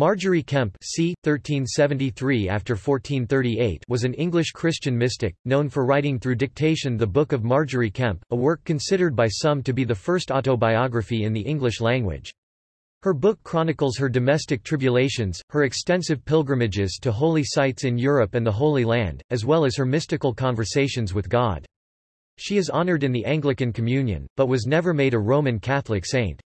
Margery Kempe c. 1373 after 1438 was an English Christian mystic, known for writing through dictation the Book of Margery Kempe, a work considered by some to be the first autobiography in the English language. Her book chronicles her domestic tribulations, her extensive pilgrimages to holy sites in Europe and the Holy Land, as well as her mystical conversations with God. She is honoured in the Anglican Communion, but was never made a Roman Catholic saint.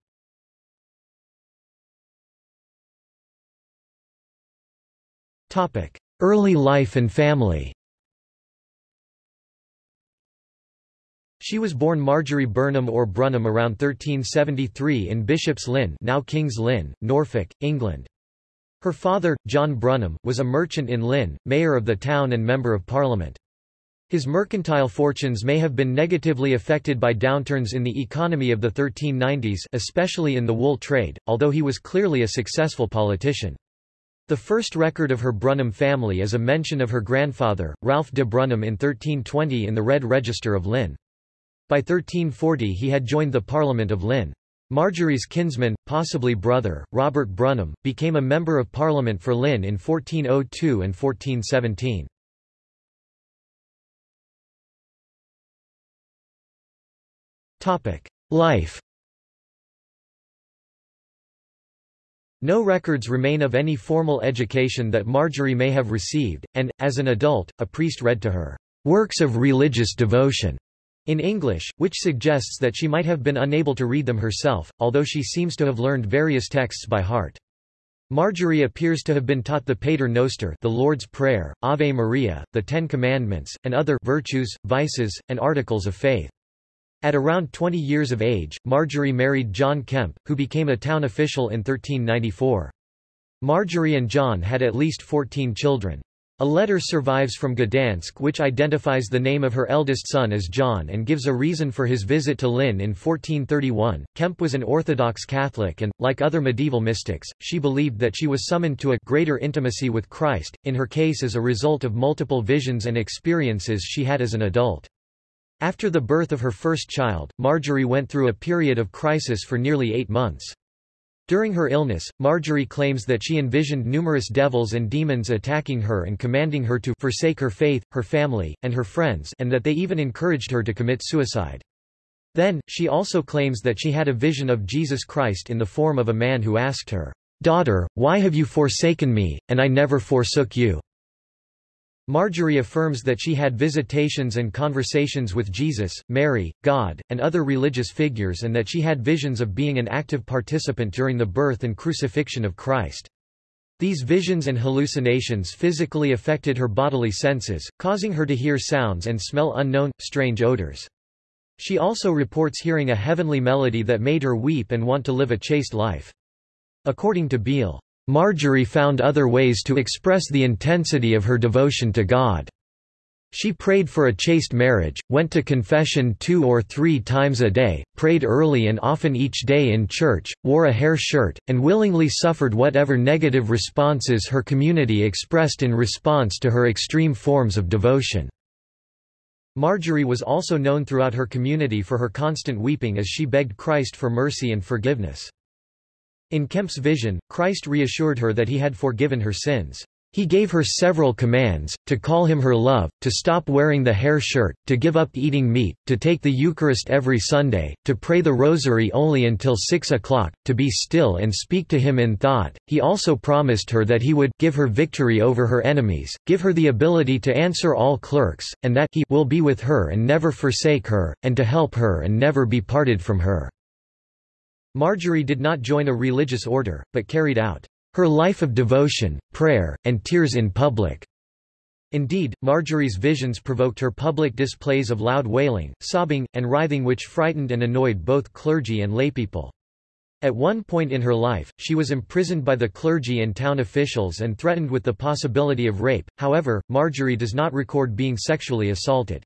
Early life and family She was born Margery Burnham or Brunham around 1373 in Bishop's Lynn now King's Lynn, Norfolk, England. Her father, John Brunham, was a merchant in Lynn, mayor of the town and Member of Parliament. His mercantile fortunes may have been negatively affected by downturns in the economy of the 1390s especially in the wool trade, although he was clearly a successful politician. The first record of her Brunham family is a mention of her grandfather, Ralph de Brunham in 1320 in the Red Register of Lynn. By 1340 he had joined the Parliament of Lynn. Margery's kinsman, possibly brother, Robert Brunham, became a Member of Parliament for Lynn in 1402 and 1417. Life No records remain of any formal education that Margery may have received, and, as an adult, a priest read to her, "...works of religious devotion." in English, which suggests that she might have been unable to read them herself, although she seems to have learned various texts by heart. Margery appears to have been taught the Pater Noster the Lord's Prayer, Ave Maria, the Ten Commandments, and other virtues, vices, and articles of faith. At around 20 years of age, Margery married John Kempe, who became a town official in 1394. Margery and John had at least 14 children. A letter survives from Gdansk which identifies the name of her eldest son as John and gives a reason for his visit to Lynn in 1431. Kempe was an Orthodox Catholic and, like other medieval mystics, she believed that she was summoned to a greater intimacy with Christ, in her case as a result of multiple visions and experiences she had as an adult. After the birth of her first child, Margery went through a period of crisis for nearly eight months. During her illness, Margery claims that she envisioned numerous devils and demons attacking her and commanding her to forsake her faith, her family, and her friends and that they even encouraged her to commit suicide. Then, she also claims that she had a vision of Jesus Christ in the form of a man who asked her, "'Daughter, why have you forsaken me, and I never forsook you?' Margery affirms that she had visitations and conversations with Jesus, Mary, God, and other religious figures and that she had visions of being an active participant during the birth and crucifixion of Christ. These visions and hallucinations physically affected her bodily senses, causing her to hear sounds and smell unknown, strange odors. She also reports hearing a heavenly melody that made her weep and want to live a chaste life. According to Beale, Margery found other ways to express the intensity of her devotion to God. She prayed for a chaste marriage, went to confession two or three times a day, prayed early and often each day in church, wore a hair shirt, and willingly suffered whatever negative responses her community expressed in response to her extreme forms of devotion. Margery was also known throughout her community for her constant weeping as she begged Christ for mercy and forgiveness. In Kempe's vision, Christ reassured her that he had forgiven her sins. He gave her several commands, to call him her love, to stop wearing the hair shirt, to give up eating meat, to take the Eucharist every Sunday, to pray the Rosary only until 6 o'clock, to be still and speak to him in thought. He also promised her that he would give her victory over her enemies, give her the ability to answer all clerks, and that he will be with her and never forsake her, and to help her and never be parted from her. Margery did not join a religious order, but carried out her life of devotion, prayer, and tears in public. Indeed, Margery's visions provoked her public displays of loud wailing, sobbing, and writhing which frightened and annoyed both clergy and laypeople. At one point in her life, she was imprisoned by the clergy and town officials and threatened with the possibility of rape, however, Margery does not record being sexually assaulted.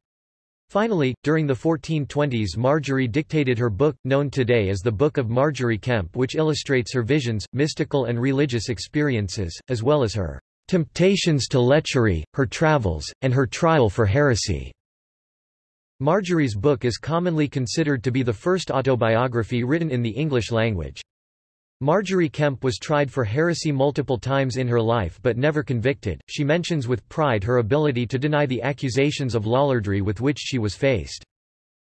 Finally, during the 1420s Margery dictated her book, known today as the Book of Margery Kempe which illustrates her visions, mystical and religious experiences, as well as her temptations to lechery, her travels, and her trial for heresy. Margery's book is commonly considered to be the first autobiography written in the English language. Margery Kempe was tried for heresy multiple times in her life but never convicted. She mentions with pride her ability to deny the accusations of lollardry with which she was faced.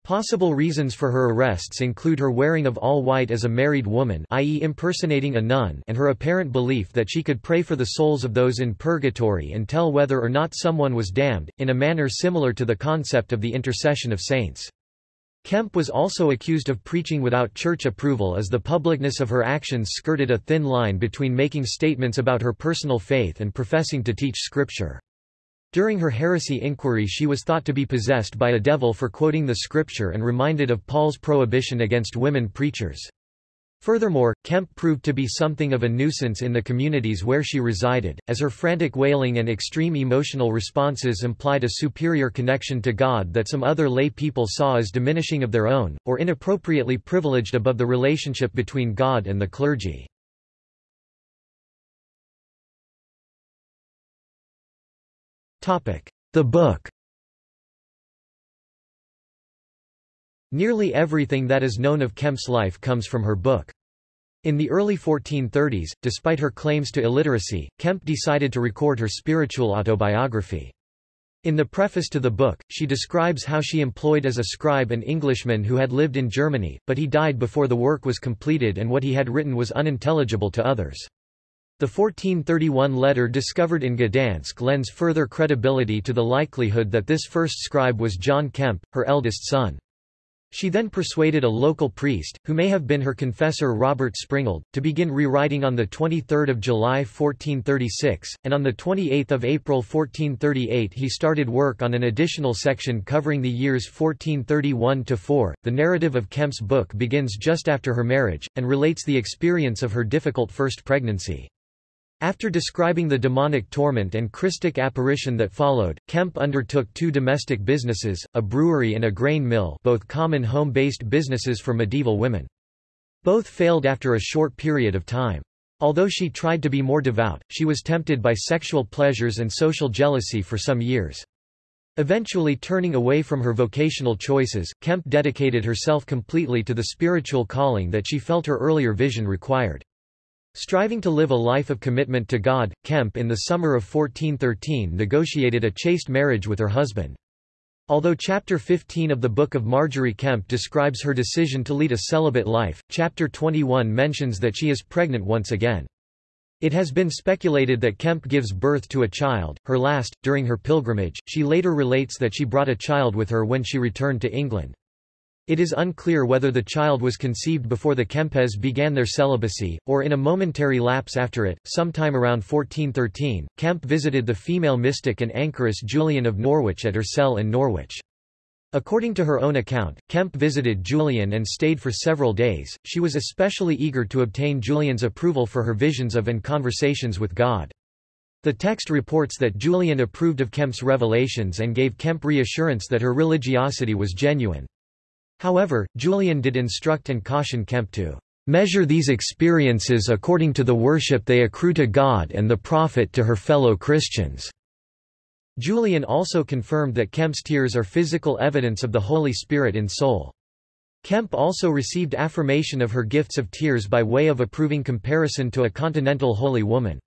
Possible reasons for her arrests include her wearing of all white as a married woman i.e. impersonating a nun and her apparent belief that she could pray for the souls of those in purgatory and tell whether or not someone was damned, in a manner similar to the concept of the intercession of saints. Kempe was also accused of preaching without church approval as the publicness of her actions skirted a thin line between making statements about her personal faith and professing to teach scripture. During her heresy inquiry she was thought to be possessed by a devil for quoting the scripture and reminded of Paul's prohibition against women preachers. Furthermore, Kempe proved to be something of a nuisance in the communities where she resided, as her frantic wailing and extreme emotional responses implied a superior connection to God that some other lay people saw as diminishing of their own, or inappropriately privileged above the relationship between God and the clergy. The book Nearly everything that is known of Kempe's life comes from her book. In the early 1430s, despite her claims to illiteracy, Kempe decided to record her spiritual autobiography. In the preface to the book, she describes how she employed as a scribe an Englishman who had lived in Germany, but he died before the work was completed and what he had written was unintelligible to others. The 1431 letter discovered in Gdansk lends further credibility to the likelihood that this first scribe was John Kempe, her eldest son. She then persuaded a local priest, who may have been her confessor Robert Springald, to begin rewriting on 23 July 1436, and on 28 April 1438 he started work on an additional section covering the years 1431–4. The narrative of Kempe's book begins just after her marriage, and relates the experience of her difficult first pregnancy. After describing the demonic torment and Christic apparition that followed, Kempe undertook two domestic businesses, a brewery and a grain mill both common home-based businesses for medieval women. Both failed after a short period of time. Although she tried to be more devout, she was tempted by sexual pleasures and social jealousy for some years. Eventually turning away from her vocational choices, Kempe dedicated herself completely to the spiritual calling that she felt her earlier vision required. Striving to live a life of commitment to God, Kempe in the summer of 1413 negotiated a chaste marriage with her husband. Although chapter 15 of the Book of Margery Kempe describes her decision to lead a celibate life, chapter 21 mentions that she is pregnant once again. It has been speculated that Kempe gives birth to a child, her last, during her pilgrimage. She later relates that she brought a child with her when she returned to England. It is unclear whether the child was conceived before the Kempes began their celibacy, or in a momentary lapse after it. Sometime around 1413, Kempe visited the female mystic and anchoress Julian of Norwich at her cell in Norwich. According to her own account, Kempe visited Julian and stayed for several days. She was especially eager to obtain Julian's approval for her visions of and conversations with God. The text reports that Julian approved of Kempe's revelations and gave Kempe reassurance that her religiosity was genuine. However, Julian did instruct and caution Kempe to measure these experiences according to the worship they accrue to God and the profit to her fellow Christians. Julian also confirmed that Kempe's tears are physical evidence of the Holy Spirit in soul. Kempe also received affirmation of her gifts of tears by way of approving comparison to a continental holy woman.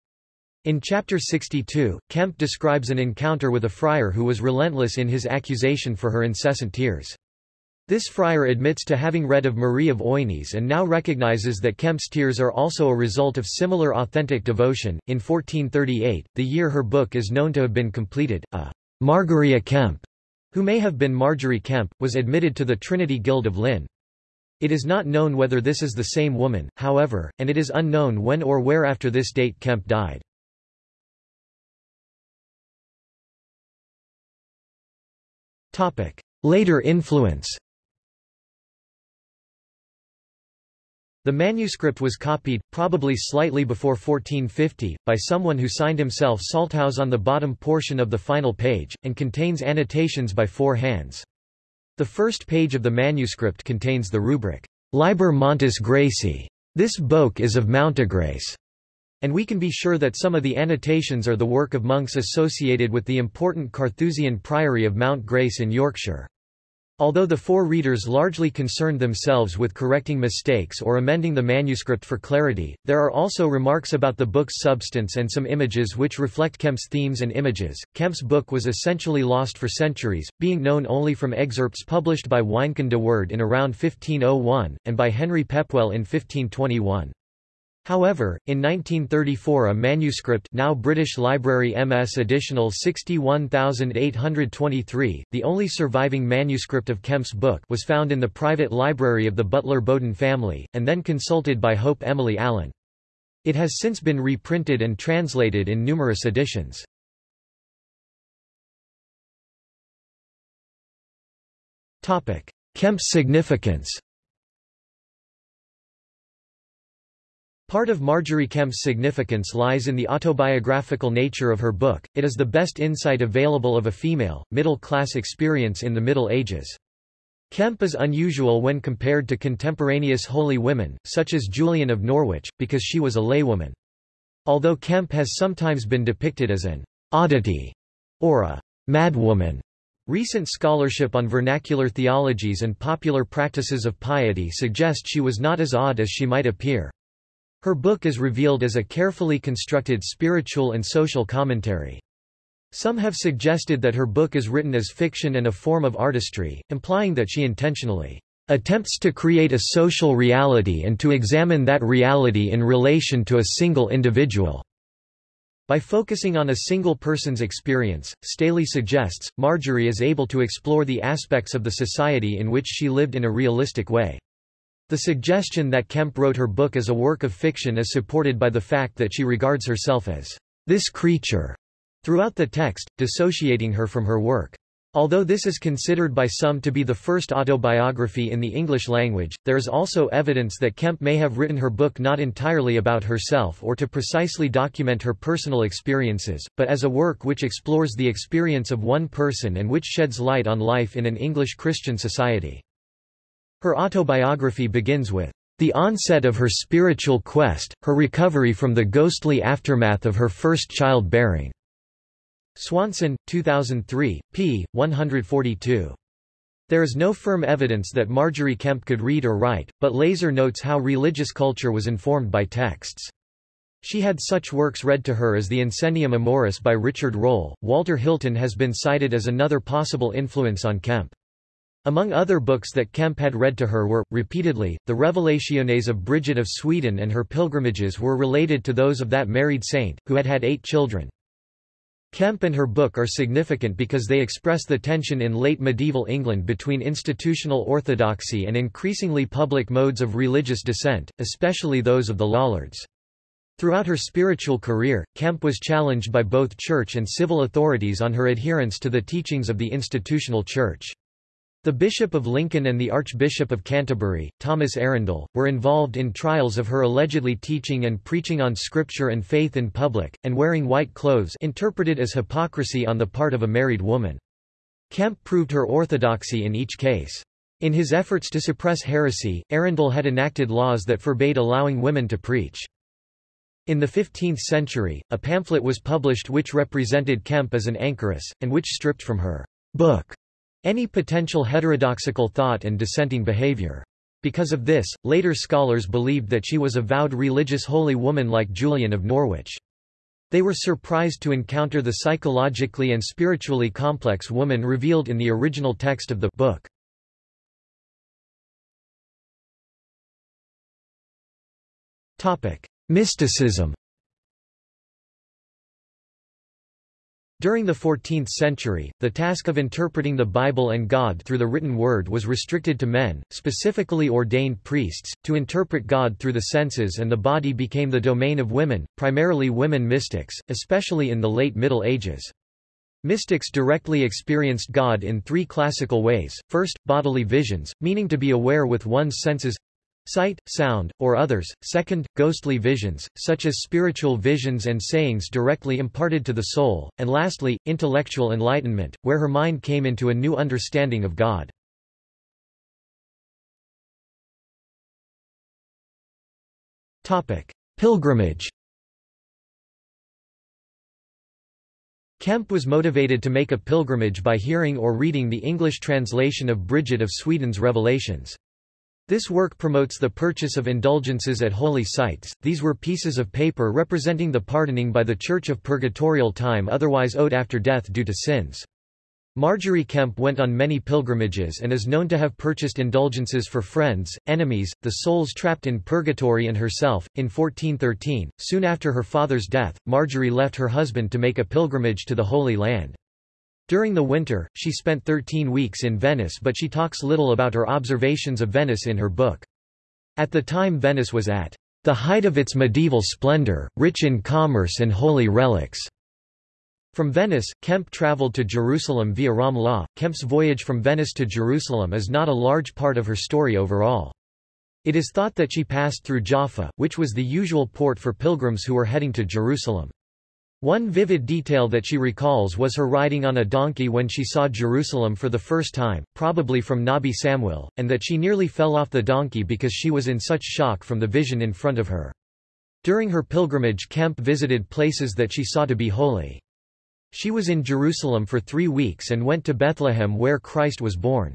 In chapter 62, Kempe describes an encounter with a friar who was relentless in his accusation for her incessant tears. This friar admits to having read of Marie of Oignies and now recognizes that Kempe's tears are also a result of similar authentic devotion. In 1438, the year her book is known to have been completed, a Margaria Kempe, who may have been Margery Kempe, was admitted to the Trinity Guild of Lynn. It is not known whether this is the same woman, however, and it is unknown when or where after this date Kempe died. Later influence The manuscript was copied, probably slightly before 1450, by someone who signed himself Salthouse on the bottom portion of the final page, and contains annotations by four hands. The first page of the manuscript contains the rubric, Liber Montis Gracie. This book is of Mountegrace. And we can be sure that some of the annotations are the work of monks associated with the important Carthusian priory of Mount Grace in Yorkshire. Although the four readers largely concerned themselves with correcting mistakes or amending the manuscript for clarity, there are also remarks about the book's substance and some images which reflect Kempe's themes and images. Kempe's book was essentially lost for centuries, being known only from excerpts published by Wynkyn de Worde in around 1501, and by Henry Pepwell in 1521. However, in 1934 a manuscript now British Library MS Additional 61823, the only surviving manuscript of Kempe's book was found in the private library of the Butler Bowden family, and then consulted by Hope Emily Allen. It has since been reprinted and translated in numerous editions. Kempe's significance Part of Margery Kempe's significance lies in the autobiographical nature of her book, it is the best insight available of a female, middle-class experience in the Middle Ages. Kempe is unusual when compared to contemporaneous holy women, such as Julian of Norwich, because she was a laywoman. Although Kempe has sometimes been depicted as an oddity or a madwoman, recent scholarship on vernacular theologies and popular practices of piety suggest she was not as odd as she might appear. Her book is revealed as a carefully constructed spiritual and social commentary. Some have suggested that her book is written as fiction and a form of artistry, implying that she intentionally attempts to create a social reality and to examine that reality in relation to a single individual. By focusing on a single person's experience, Staley suggests, Margery is able to explore the aspects of the society in which she lived in a realistic way. The suggestion that Kempe wrote her book as a work of fiction is supported by the fact that she regards herself as this creature throughout the text, dissociating her from her work. Although this is considered by some to be the first autobiography in the English language, there is also evidence that Kempe may have written her book not entirely about herself or to precisely document her personal experiences, but as a work which explores the experience of one person and which sheds light on life in an English Christian society. Her autobiography begins with the onset of her spiritual quest, her recovery from the ghostly aftermath of her first child-bearing. Swanson, 2003, p. 142. There is no firm evidence that Margery Kempe could read or write, but Laaser notes how religious culture was informed by texts. She had such works read to her as the Incendium Amoris by Richard Rolle. Walter Hilton has been cited as another possible influence on Kempe. Among other books that Kempe had read to her were, repeatedly, the Revelationes of Bridget of Sweden and her pilgrimages were related to those of that married saint, who had had eight children. Kempe and her book are significant because they express the tension in late medieval England between institutional orthodoxy and increasingly public modes of religious dissent, especially those of the Lollards. Throughout her spiritual career, Kempe was challenged by both church and civil authorities on her adherence to the teachings of the institutional church. The Bishop of Lincoln and the Archbishop of Canterbury, Thomas Arundel, were involved in trials of her allegedly teaching and preaching on scripture and faith in public, and wearing white clothes interpreted as hypocrisy on the part of a married woman. Kempe proved her orthodoxy in each case. In his efforts to suppress heresy, Arundel had enacted laws that forbade allowing women to preach. In the 15th century, a pamphlet was published which represented Kempe as an anchoress, and which stripped from her book any potential heterodoxical thought and dissenting behavior. Because of this, later scholars believed that she was a vowed religious holy woman like Julian of Norwich. They were surprised to encounter the psychologically and spiritually complex woman revealed in the original text of the book. Mysticism. During the 14th century, the task of interpreting the Bible and God through the written word was restricted to men, specifically ordained priests, to interpret God through the senses and the body became the domain of women, primarily women mystics, especially in the late Middle Ages. Mystics directly experienced God in three classical ways, first, bodily visions, meaning to be aware with one's senses sight, sound, or others, second, ghostly visions, such as spiritual visions and sayings directly imparted to the soul, and lastly, intellectual enlightenment, where her mind came into a new understanding of God. Pilgrimage Kemp was motivated to make a pilgrimage by hearing or reading the English translation of Bridget of Sweden's Revelations. This work promotes the purchase of indulgences at holy sites. These were pieces of paper representing the pardoning by the Church of purgatorial time otherwise owed after death due to sins. Margery Kempe went on many pilgrimages and is known to have purchased indulgences for friends, enemies, the souls trapped in purgatory and herself. In 1413, soon after her father's death, Margery left her husband to make a pilgrimage to the Holy Land. During the winter, she spent 13 weeks in Venice but she talks little about her observations of Venice in her book. At the time Venice was at the height of its medieval splendor, rich in commerce and holy relics. From Venice, Kempe traveled to Jerusalem via Ramlah. Kempe's voyage from Venice to Jerusalem is not a large part of her story overall. It is thought that she passed through Jaffa, which was the usual port for pilgrims who were heading to Jerusalem. One vivid detail that she recalls was her riding on a donkey when she saw Jerusalem for the first time, probably from Nabi Samuel, and that she nearly fell off the donkey because she was in such shock from the vision in front of her. During her pilgrimage Kempe visited places that she saw to be holy. She was in Jerusalem for three weeks and went to Bethlehem where Christ was born.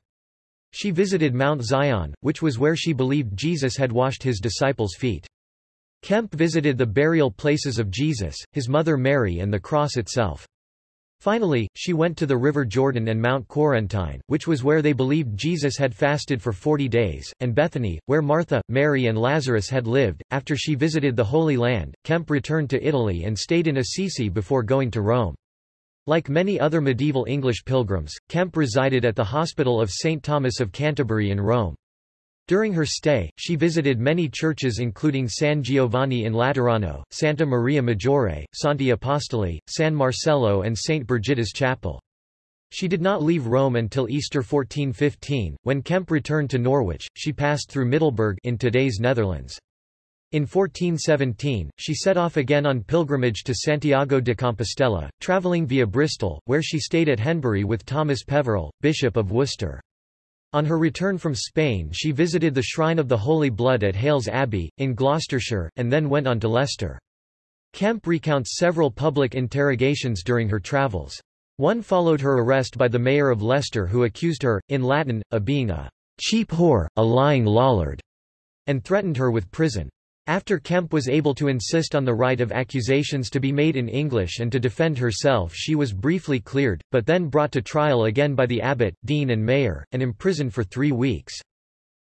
She visited Mount Zion, which was where she believed Jesus had washed his disciples' feet. Kempe visited the burial places of Jesus, his mother Mary and the cross itself. Finally, she went to the river Jordan and Mount Quarantine, which was where they believed Jesus had fasted for forty days, and Bethany, where Martha, Mary and Lazarus had lived. After she visited the Holy Land, Kempe returned to Italy and stayed in Assisi before going to Rome. Like many other medieval English pilgrims, Kempe resided at the Hospital of St. Thomas of Canterbury in Rome. During her stay, she visited many churches including San Giovanni in Laterano, Santa Maria Maggiore, Santi Apostoli, San Marcello and St. Brigida's Chapel. She did not leave Rome until Easter 1415, when Kempe returned to Norwich, she passed through Middelburg in today's Netherlands. In 1417, she set off again on pilgrimage to Santiago de Compostela, travelling via Bristol, where she stayed at Henbury with Thomas Peverell, Bishop of Worcester. On her return from Spain she visited the Shrine of the Holy Blood at Hailes Abbey, in Gloucestershire, and then went on to Leicester. Kempe recounts several public interrogations during her travels. One followed her arrest by the mayor of Leicester who accused her, in Latin, of being a cheap whore, a lying lollard, and threatened her with prison. After Kempe was able to insist on the right of accusations to be made in English and to defend herself she was briefly cleared, but then brought to trial again by the abbot, dean and mayor, and imprisoned for three weeks.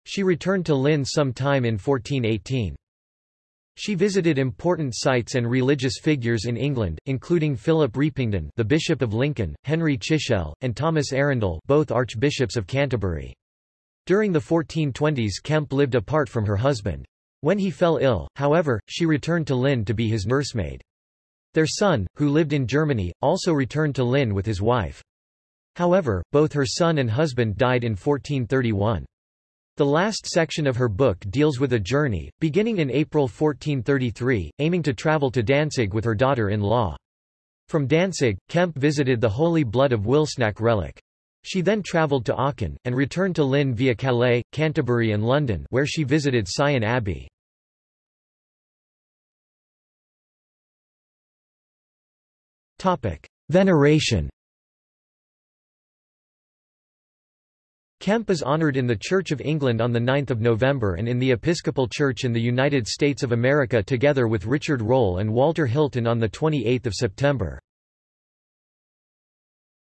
She returned to Lynn some time in 1418. She visited important sites and religious figures in England, including Philip Repington the Bishop of Lincoln, Henry Chichele, and Thomas Arundel both Archbishops of Canterbury. During the 1420s Kempe lived apart from her husband. When he fell ill, however, she returned to Lynn to be his nursemaid. Their son, who lived in Germany, also returned to Lynn with his wife. However, both her son and husband died in 1431. The last section of her book deals with a journey, beginning in April 1433, aiming to travel to Danzig with her daughter-in-law. From Danzig, Kempe visited the Holy Blood of Wilsnack relic. She then travelled to Aachen, and returned to Lynn via Calais, Canterbury and London where she visited Syon Abbey. Veneration Kempe is honoured in the Church of England on 9 November and in the Episcopal Church in the United States of America together with Richard Rolle and Walter Hilton on 28 September.